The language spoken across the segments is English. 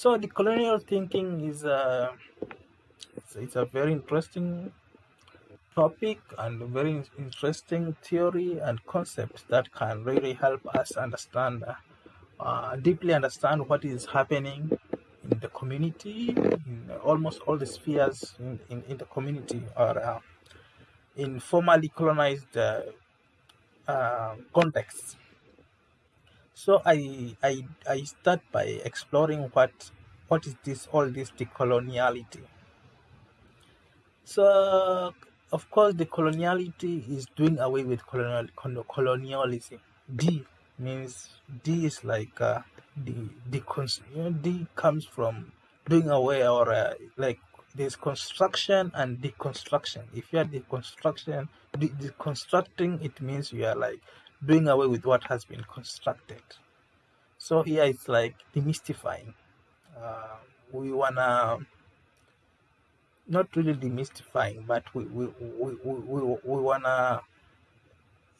So decolonial thinking is a it's, it's a very interesting topic and very interesting theory and concept that can really help us understand uh, deeply understand what is happening in the community in almost all the spheres in, in, in the community or uh, in formerly colonized uh, uh, contexts so I, I I start by exploring what what is this all this decoloniality. So of course decoloniality is doing away with colonial colonialism. D means D is like uh, the the you D comes from doing away or uh, like there's construction and deconstruction. If you are deconstruction, de- deconstructing, it means you are like doing away with what has been constructed. So here it's like demystifying. Uh, we wanna not really demystifying, but we we, we, we, we, wanna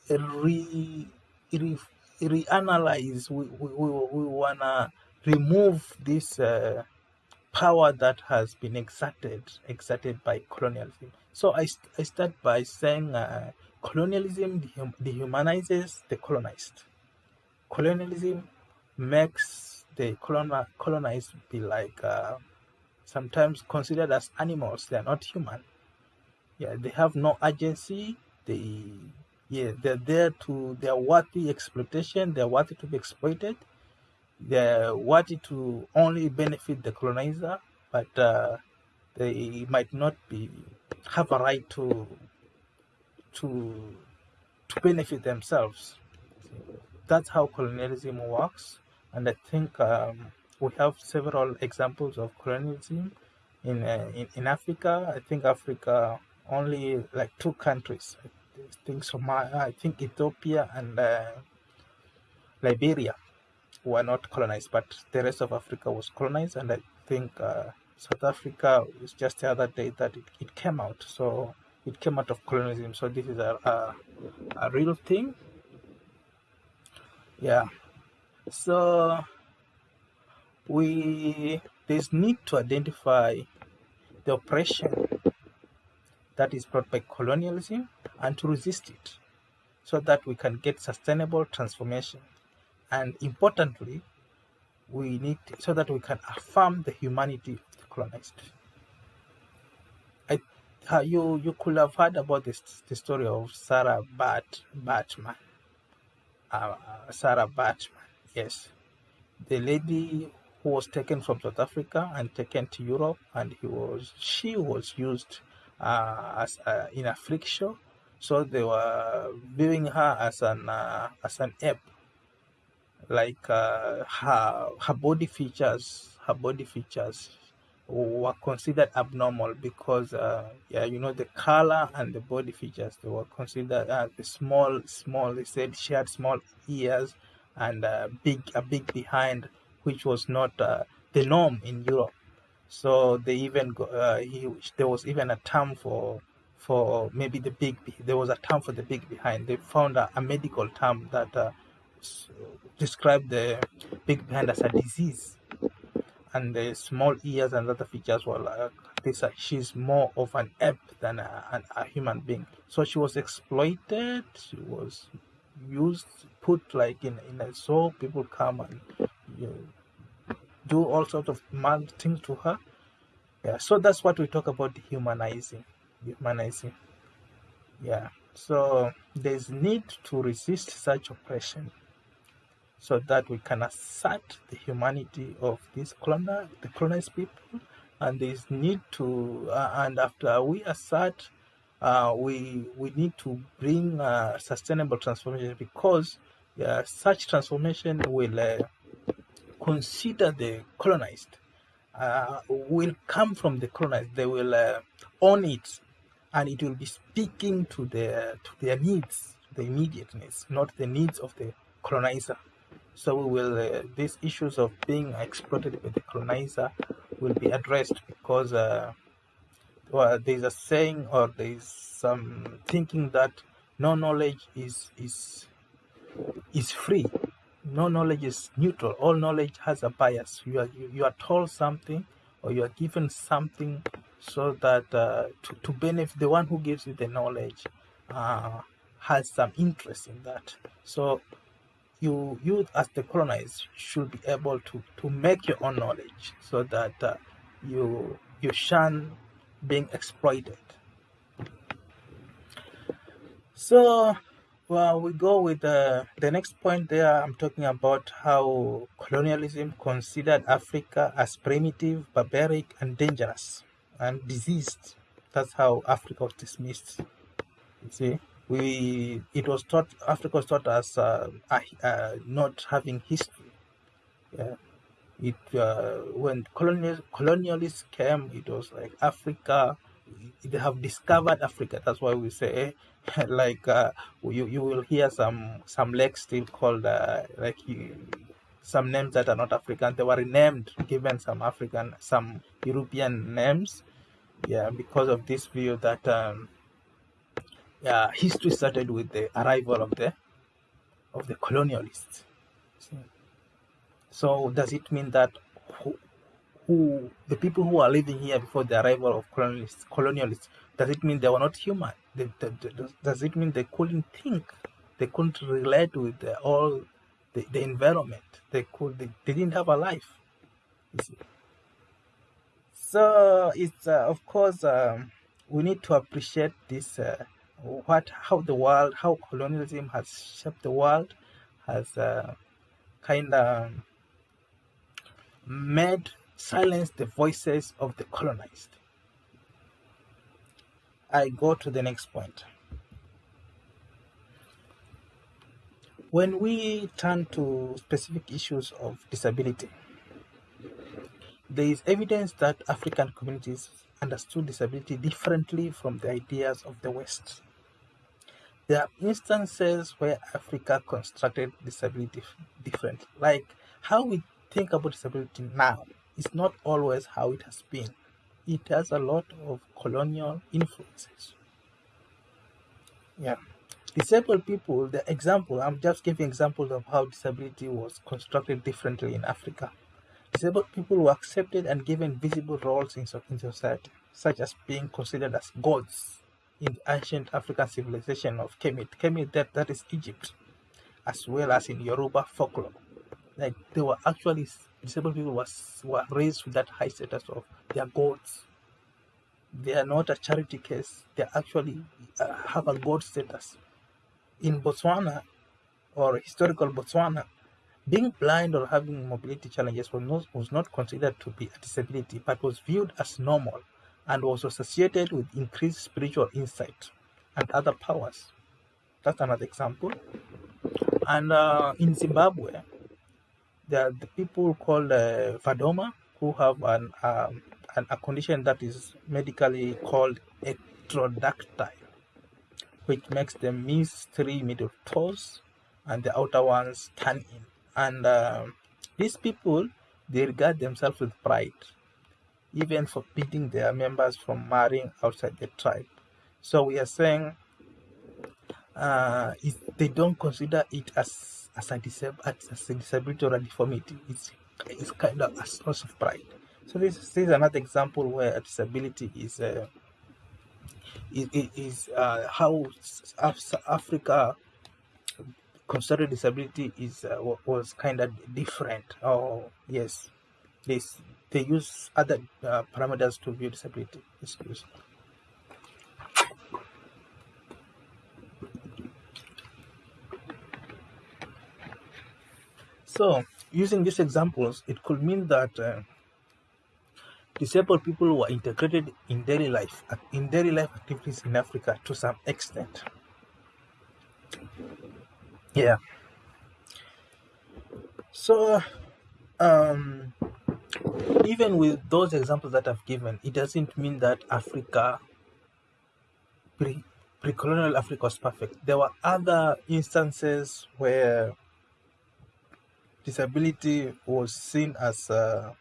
re, re reanalyze. We, we, we, we wanna remove this uh, power that has been exerted exerted by colonialism. So I, I start by saying uh, colonialism dehumanizes the colonized. Colonialism makes the colon- colonized be like uh, sometimes considered as animals. They are not human. Yeah, they have no agency. They yeah, they're there to they're worthy exploitation. They're worthy to be exploited. They're worthy to only benefit the colonizer, but uh, they might not be have a right to to to benefit themselves. That's how colonialism works, and I think um, we have several examples of colonialism in, uh, in in Africa. I think Africa only like two countries. I think Somalia, I think Ethiopia and uh, Liberia were not colonized, but the rest of Africa was colonized, and I think uh, South Africa was just the other day that it, it came out. So it came out of colonialism. So this is a, a, a real thing. Yeah. So we there's need to identify the oppression that is brought by colonialism and to resist it so that we can get sustainable transformation and importantly we need to, so that we can affirm the humanity of the colonized uh, you you could have heard about this the story of Sarah Bat Baartman. Uh, Sarah Baartman, yes, the lady who was taken from South Africa and taken to Europe, and he was she was used uh, as uh, in a freak show. So they were viewing her as an uh, as an ape, like uh, her her body features, her body features were considered abnormal because uh, yeah you know the color and the body features they were considered uh, small small they said she had small ears and uh, big a big behind which was not uh, the norm in Europe. So they even uh, he, there was even a term for for maybe the big there was a term for the big behind. They found a, a medical term that described the big behind as a disease and the small ears and other features were like this. She's more of an ape than a, an, a human being. So she was exploited. She was used, put like in in a zoo. People come and you know, do all sorts of mad things to her. Yeah. So that's what we talk about humanizing, humanizing. Yeah. So there's need to resist such oppression so that we can assert the humanity of these colonial, the colonized people, and this need to, uh, and after we assert, uh, we we need to bring uh, sustainable transformation because uh, such transformation will uh, consider the colonized, uh, will come from the colonized. They will own it, and it will be speaking to their to their needs, the immediate needs, not the needs of the colonizer. So we will uh, these issues of being exploited by the colonizer will be addressed because uh, well, there's a saying or there's some thinking that no knowledge is is is free. no knowledge is neutral. All knowledge has a bias. You are you, you are told something or you are given something so that uh, to, to benefit the one who gives you the knowledge uh, has some interest in that. So you you as the colonized should be able to to make your own knowledge so that uh, you you shun being exploited. So well, we go with uh, the next point there. I'm talking about how colonialism considered Africa as primitive, barbaric, and dangerous and diseased. That's how Africa was dismissed. You see, we it was taught Africa was taught as uh, uh, not having history. Yeah. It uh, when colonial, colonialists came, it was like Africa. They have discovered Africa. That's why we say like uh, you you will hear some some lakes still called uh, like you, some names that are not African. They were renamed, given some African, some European names. Yeah, because of this view that um, yeah, history started with the arrival of the of the colonialists. So does it mean that who, who the people who are living here before the arrival of colonialists, colonialists does it mean they were not human? Does it mean they couldn't think? They couldn't relate with the, all the, the environment. They could. They, they didn't have a life. So it's uh, of course um, we need to appreciate this. Uh, what how the world how colonialism has shaped the world has uh, kind of made silence the voices of the colonized I go to the next point. When we turn to specific issues of disability, there is evidence that African communities understood disability differently from the ideas of the West. There are instances where Africa constructed disability differently, like how we think about disability now is not always how it has been it has a lot of colonial influences. Yeah. Disabled people, the example, I'm just giving examples of how disability was constructed differently in Africa. Disabled people were accepted and given visible roles in, in society, such as being considered as gods in the ancient African civilization of Kemet. Kemet, that, that is Egypt, as well as in Yoruba folklore. Like they were actually disabled people was were raised with that high status of their gods. They are not a charity case. They actually uh, have a god status. In Botswana, or historical Botswana, being blind or having mobility challenges was not, was not considered to be a disability, but was viewed as normal and was associated with increased spiritual insight and other powers. That's another example. And uh, in Zimbabwe, there are the people called uh, Vadoma who have an, um, an, a condition that is medically called ectrodactyly, which makes them miss three middle toes and the outer ones turn in. And uh, these people, they regard themselves with pride, even forbidding their members from marrying outside the tribe. So we are saying uh, they don't consider it as as a, as a disability or a deformity. It's, it's kind of a source of pride. So this, this is another example where a disability is uh, is, is uh, how Africa considered disability is uh, was kind of different. Oh yes, this they use other uh, parameters to view disability. Me. So, using these examples, it could mean that uh, disabled people were integrated in daily life, in daily life activities in Africa to some extent. Yeah. So, um, even with those examples that I've given, it doesn't mean that Africa, pre colonial Africa was perfect. There were other instances where disability was seen as a,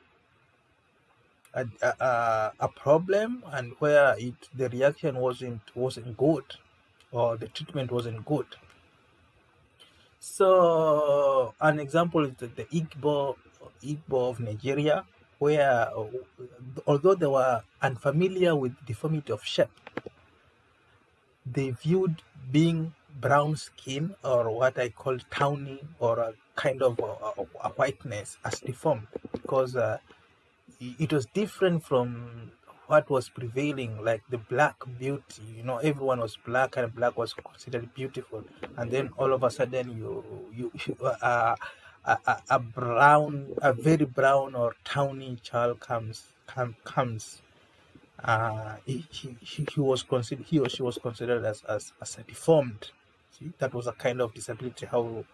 a, a, a problem and where it the reaction wasn't wasn't good or the treatment wasn't good So an example is the, the Igbo, Igbo of Nigeria, where although they were unfamiliar with deformity of shape, they viewed being brown skin or what I call tawny or a kind of a, a whiteness as deformed because uh, it was different from what was prevailing, like the black beauty. You know, everyone was black and black was considered beautiful, and then all of a sudden you you, you uh, a, a, a brown, a very brown or tawny child comes come, comes. Uh, he, he, he was considered he or she was considered as, as, as a deformed. See that was a kind of disability how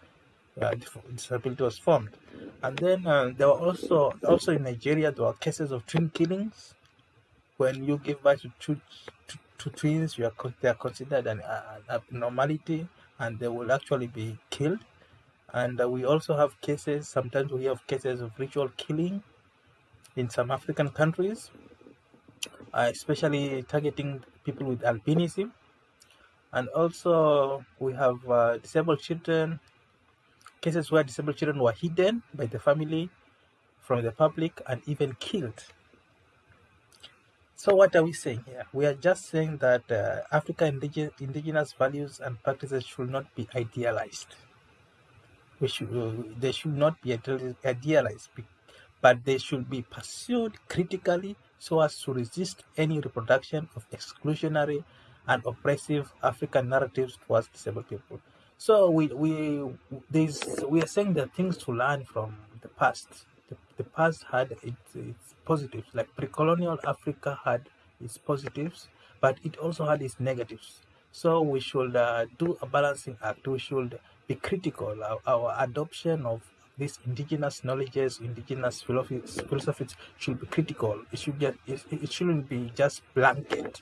uh, disability was formed. And then uh, there were also also in nigeria there were cases of twin killings. When you give birth to two, twins you are they are considered an, an abnormality and they will actually be killed and uh, we also have cases sometimes we have cases of ritual killing in some african countries uh, especially targeting people with albinism. And also, we have uh, disabled children, cases where disabled children were hidden by the family from the public and even killed. So, what are we saying here? We are just saying that uh, African indige indigenous values and practices should not be idealized. Uh, they should not be idealized, but they should be pursued critically so as to resist any reproduction of exclusionary and oppressive African narratives towards disabled people. So we we this we are saying there are things to learn from the past. The, the past had its, its positives, like pre-colonial Africa had its positives, but it also had its negatives. So we should uh, do a balancing act. We should be critical. Our, our adoption of these indigenous knowledges, indigenous philosophies, philosophies should be critical. It should get, it, it shouldn't be just blanket.